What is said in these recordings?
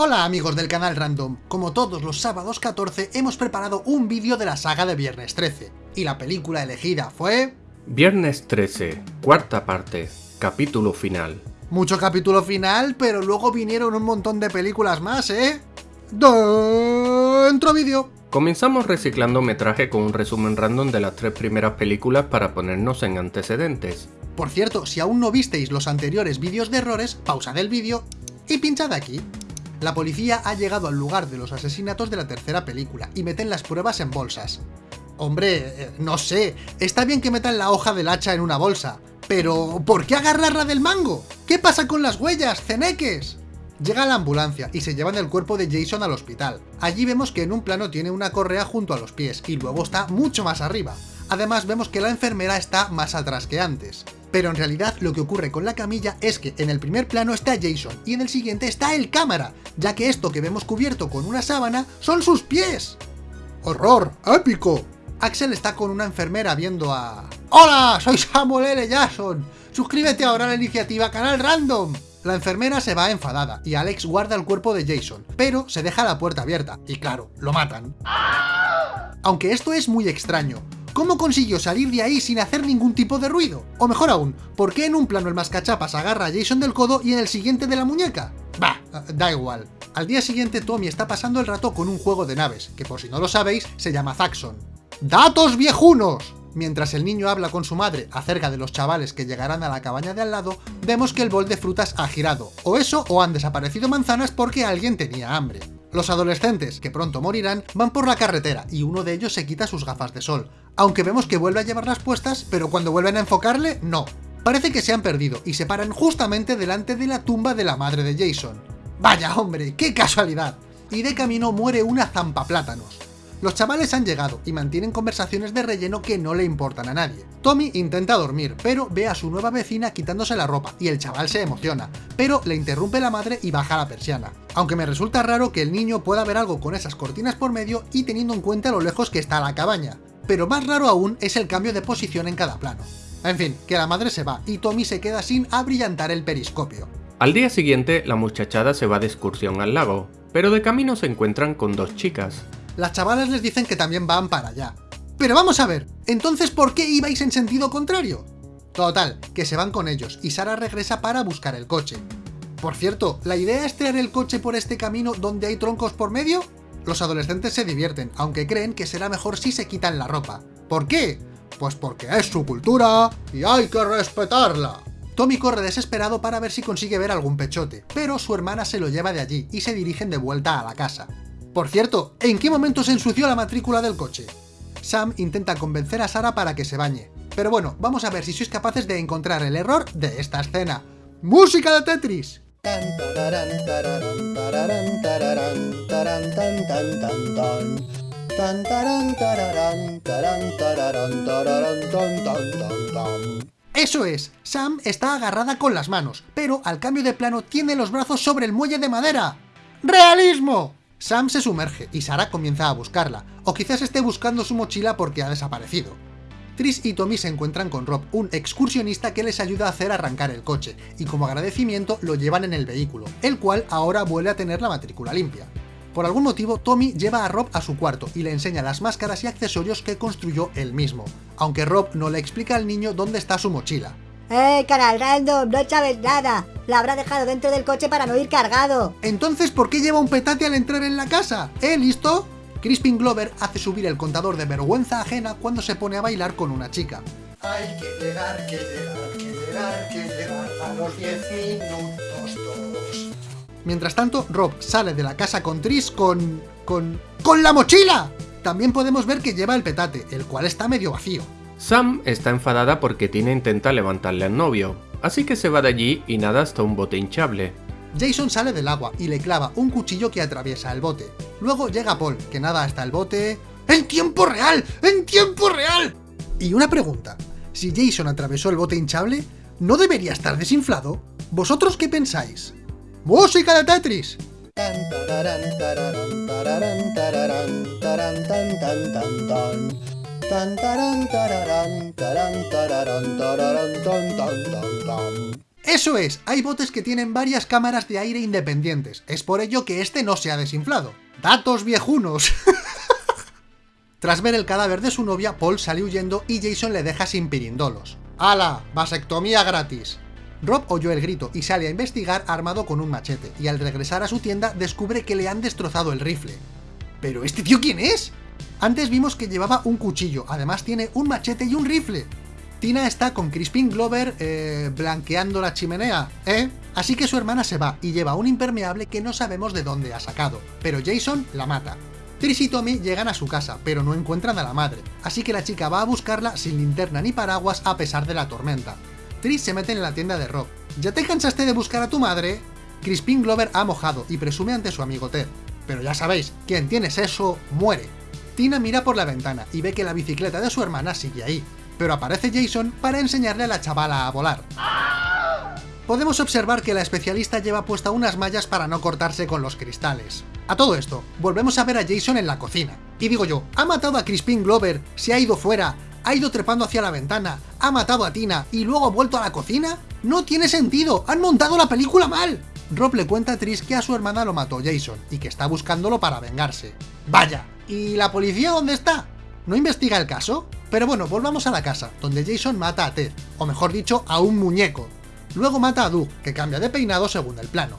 Hola amigos del canal Random, como todos los sábados 14 hemos preparado un vídeo de la saga de Viernes 13, y la película elegida fue... Viernes 13, cuarta parte, capítulo final. Mucho capítulo final, pero luego vinieron un montón de películas más, ¿eh? Dentro vídeo. Comenzamos reciclando metraje con un resumen random de las tres primeras películas para ponernos en antecedentes. Por cierto, si aún no visteis los anteriores vídeos de errores, pausad el vídeo y pinchad aquí. La policía ha llegado al lugar de los asesinatos de la tercera película y meten las pruebas en bolsas. Hombre, eh, no sé, está bien que metan la hoja del hacha en una bolsa, pero ¿por qué agarrarla del mango? ¿Qué pasa con las huellas, ceneques? Llega la ambulancia y se llevan el cuerpo de Jason al hospital. Allí vemos que en un plano tiene una correa junto a los pies y luego está mucho más arriba. Además vemos que la enfermera está más atrás que antes. Pero en realidad lo que ocurre con la camilla es que en el primer plano está Jason y en el siguiente está el cámara, ya que esto que vemos cubierto con una sábana son sus pies. ¡Horror! ¡Épico! Axel está con una enfermera viendo a... ¡Hola! Soy Samuel L. Jackson. Suscríbete ahora a la iniciativa Canal Random. La enfermera se va enfadada y Alex guarda el cuerpo de Jason, pero se deja la puerta abierta, y claro, lo matan. Aunque esto es muy extraño, ¿Cómo consiguió salir de ahí sin hacer ningún tipo de ruido? O mejor aún, ¿por qué en un plano el mascachapas agarra a Jason del codo y en el siguiente de la muñeca? Bah, da igual. Al día siguiente Tommy está pasando el rato con un juego de naves, que por si no lo sabéis, se llama Zaxxon. ¡Datos viejunos! Mientras el niño habla con su madre acerca de los chavales que llegarán a la cabaña de al lado, vemos que el bol de frutas ha girado, o eso o han desaparecido manzanas porque alguien tenía hambre. Los adolescentes, que pronto morirán, van por la carretera y uno de ellos se quita sus gafas de sol, aunque vemos que vuelve a llevarlas puestas, pero cuando vuelven a enfocarle, no. Parece que se han perdido y se paran justamente delante de la tumba de la madre de Jason. ¡Vaya hombre, qué casualidad! Y de camino muere una zampa plátanos. Los chavales han llegado y mantienen conversaciones de relleno que no le importan a nadie. Tommy intenta dormir, pero ve a su nueva vecina quitándose la ropa y el chaval se emociona, pero le interrumpe la madre y baja la persiana. Aunque me resulta raro que el niño pueda ver algo con esas cortinas por medio y teniendo en cuenta lo lejos que está la cabaña. Pero más raro aún es el cambio de posición en cada plano. En fin, que la madre se va y Tommy se queda sin abrillantar el periscopio. Al día siguiente, la muchachada se va de excursión al lago, pero de camino se encuentran con dos chicas las chavalas les dicen que también van para allá. Pero vamos a ver, entonces ¿por qué ibais en sentido contrario? Total, que se van con ellos y Sara regresa para buscar el coche. Por cierto, ¿la idea es traer el coche por este camino donde hay troncos por medio? Los adolescentes se divierten, aunque creen que será mejor si se quitan la ropa. ¿Por qué? Pues porque es su cultura y hay que respetarla. Tommy corre desesperado para ver si consigue ver algún pechote, pero su hermana se lo lleva de allí y se dirigen de vuelta a la casa. Por cierto, ¿en qué momento se ensució la matrícula del coche? Sam intenta convencer a Sara para que se bañe. Pero bueno, vamos a ver si sois capaces de encontrar el error de esta escena. ¡Música de Tetris! Eso es, Sam está agarrada con las manos, pero al cambio de plano tiene los brazos sobre el muelle de madera. ¡Realismo! Sam se sumerge y Sara comienza a buscarla, o quizás esté buscando su mochila porque ha desaparecido. Tris y Tommy se encuentran con Rob, un excursionista que les ayuda a hacer arrancar el coche, y como agradecimiento lo llevan en el vehículo, el cual ahora vuelve a tener la matrícula limpia. Por algún motivo, Tommy lleva a Rob a su cuarto y le enseña las máscaras y accesorios que construyó él mismo, aunque Rob no le explica al niño dónde está su mochila. ¡Eh, canal random! ¡No sabes nada! La habrá dejado dentro del coche para no ir cargado. Entonces, ¿por qué lleva un petate al entrar en la casa? ¿Eh, listo? Crispin Glover hace subir el contador de vergüenza ajena cuando se pone a bailar con una chica. Hay que llegar, que llegar, que llegar, que llegar a los 10 minutos todos. Mientras tanto, Rob sale de la casa con Tris con... con... ¡con la mochila! También podemos ver que lleva el petate, el cual está medio vacío. Sam está enfadada porque Tina intenta levantarle al novio, así que se va de allí y nada hasta un bote hinchable. Jason sale del agua y le clava un cuchillo que atraviesa el bote. Luego llega Paul, que nada hasta el bote... ¡En tiempo real! ¡En tiempo real! Y una pregunta, si Jason atravesó el bote hinchable, ¿no debería estar desinflado? ¿Vosotros qué pensáis? ¡Música de Tetris! Eso es, hay botes que tienen varias cámaras de aire independientes, es por ello que este no se ha desinflado. ¡Datos viejunos! Tras ver el cadáver de su novia, Paul sale huyendo y Jason le deja sin pirindolos. ¡Hala! ¡Vasectomía gratis! Rob oyó el grito y sale a investigar armado con un machete, y al regresar a su tienda descubre que le han destrozado el rifle. ¿Pero este tío quién es? Antes vimos que llevaba un cuchillo, además tiene un machete y un rifle. Tina está con Crispin Glover eh, blanqueando la chimenea, ¿eh? Así que su hermana se va y lleva un impermeable que no sabemos de dónde ha sacado, pero Jason la mata. Tris y Tommy llegan a su casa, pero no encuentran a la madre, así que la chica va a buscarla sin linterna ni paraguas a pesar de la tormenta. Tris se mete en la tienda de Rob. ¿Ya te cansaste de buscar a tu madre? Crispin Glover ha mojado y presume ante su amigo Ted. Pero ya sabéis, quien tiene sexo, muere. Tina mira por la ventana y ve que la bicicleta de su hermana sigue ahí, pero aparece Jason para enseñarle a la chavala a volar. Podemos observar que la especialista lleva puesta unas mallas para no cortarse con los cristales. A todo esto, volvemos a ver a Jason en la cocina. Y digo yo, ¿ha matado a Crispin Glover, se ha ido fuera, ha ido trepando hacia la ventana, ha matado a Tina y luego ha vuelto a la cocina? ¡No tiene sentido! ¡Han montado la película mal! Rob le cuenta a Tris que a su hermana lo mató Jason y que está buscándolo para vengarse. ¡Vaya! ¿Y la policía dónde está? ¿No investiga el caso? Pero bueno, volvamos a la casa, donde Jason mata a Ted, o mejor dicho, a un muñeco. Luego mata a Doug, que cambia de peinado según el plano.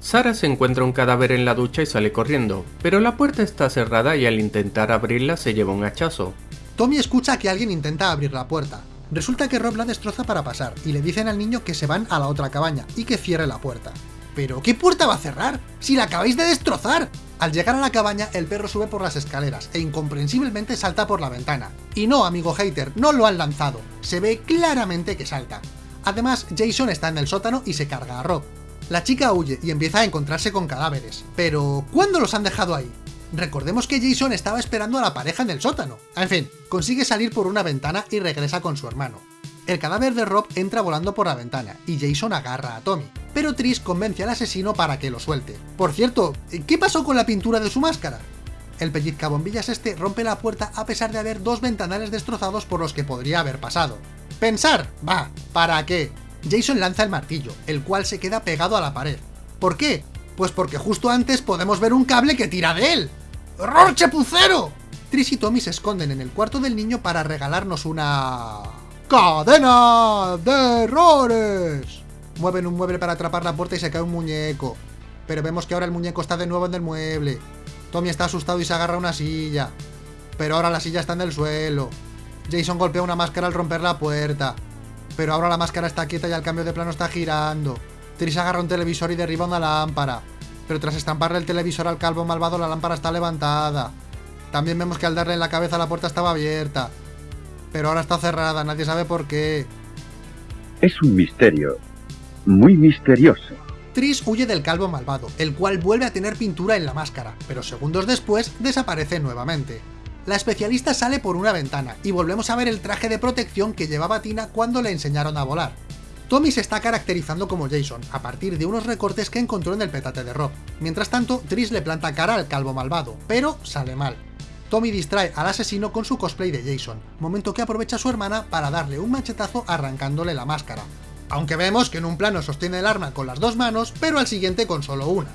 Sara se encuentra un cadáver en la ducha y sale corriendo, pero la puerta está cerrada y al intentar abrirla se lleva un hachazo. Tommy escucha que alguien intenta abrir la puerta. Resulta que Rob la destroza para pasar, y le dicen al niño que se van a la otra cabaña y que cierre la puerta. ¿Pero qué puerta va a cerrar? ¡Si la acabáis de destrozar! Al llegar a la cabaña, el perro sube por las escaleras e incomprensiblemente salta por la ventana. Y no, amigo hater, no lo han lanzado. Se ve claramente que salta. Además, Jason está en el sótano y se carga a Rob. La chica huye y empieza a encontrarse con cadáveres. Pero, ¿cuándo los han dejado ahí? Recordemos que Jason estaba esperando a la pareja en el sótano. En fin, consigue salir por una ventana y regresa con su hermano. El cadáver de Rob entra volando por la ventana y Jason agarra a Tommy, pero Tris convence al asesino para que lo suelte. Por cierto, ¿qué pasó con la pintura de su máscara? El pellizcabombillas este rompe la puerta a pesar de haber dos ventanales destrozados por los que podría haber pasado. ¿Pensar? Va, ¿para qué? Jason lanza el martillo, el cual se queda pegado a la pared. ¿Por qué? Pues porque justo antes podemos ver un cable que tira de él. ¡Error chapucero! Tris y Tommy se esconden en el cuarto del niño para regalarnos una... ¡Cadena de errores! Mueven un mueble para atrapar la puerta y se cae un muñeco. Pero vemos que ahora el muñeco está de nuevo en el mueble. Tommy está asustado y se agarra a una silla. Pero ahora la silla está en el suelo. Jason golpea una máscara al romper la puerta. Pero ahora la máscara está quieta y al cambio de plano está girando. Tris agarra un televisor y derriba una lámpara. Pero tras estamparle el televisor al calvo malvado la lámpara está levantada. También vemos que al darle en la cabeza la puerta estaba abierta pero ahora está cerrada, nadie sabe por qué. Es un misterio, muy misterioso. Tris huye del calvo malvado, el cual vuelve a tener pintura en la máscara, pero segundos después desaparece nuevamente. La especialista sale por una ventana, y volvemos a ver el traje de protección que llevaba Tina cuando le enseñaron a volar. Tommy se está caracterizando como Jason, a partir de unos recortes que encontró en el petate de Rob. Mientras tanto, Tris le planta cara al calvo malvado, pero sale mal. Tommy distrae al asesino con su cosplay de Jason, momento que aprovecha su hermana para darle un machetazo arrancándole la máscara. Aunque vemos que en un plano sostiene el arma con las dos manos, pero al siguiente con solo una.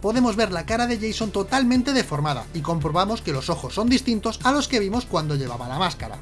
Podemos ver la cara de Jason totalmente deformada, y comprobamos que los ojos son distintos a los que vimos cuando llevaba la máscara.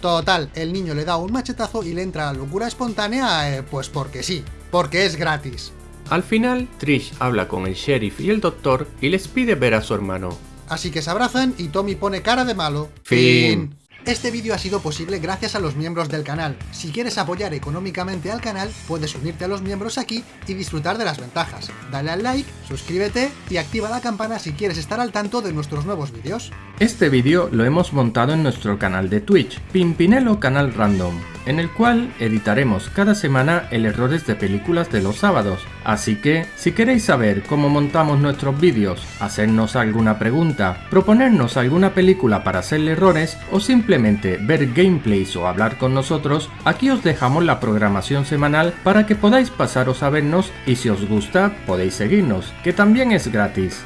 Total, el niño le da un machetazo y le entra la locura espontánea, eh, pues porque sí, porque es gratis. Al final, Trish habla con el sheriff y el doctor y les pide ver a su hermano, Así que se abrazan y Tommy pone cara de malo. Fin. Este vídeo ha sido posible gracias a los miembros del canal. Si quieres apoyar económicamente al canal, puedes unirte a los miembros aquí y disfrutar de las ventajas. Dale al like, suscríbete y activa la campana si quieres estar al tanto de nuestros nuevos vídeos. Este vídeo lo hemos montado en nuestro canal de Twitch, Pimpinelo Canal Random en el cual editaremos cada semana el errores de películas de los sábados. Así que, si queréis saber cómo montamos nuestros vídeos, hacernos alguna pregunta, proponernos alguna película para hacerle errores o simplemente ver gameplays o hablar con nosotros, aquí os dejamos la programación semanal para que podáis pasaros a vernos y si os gusta podéis seguirnos, que también es gratis.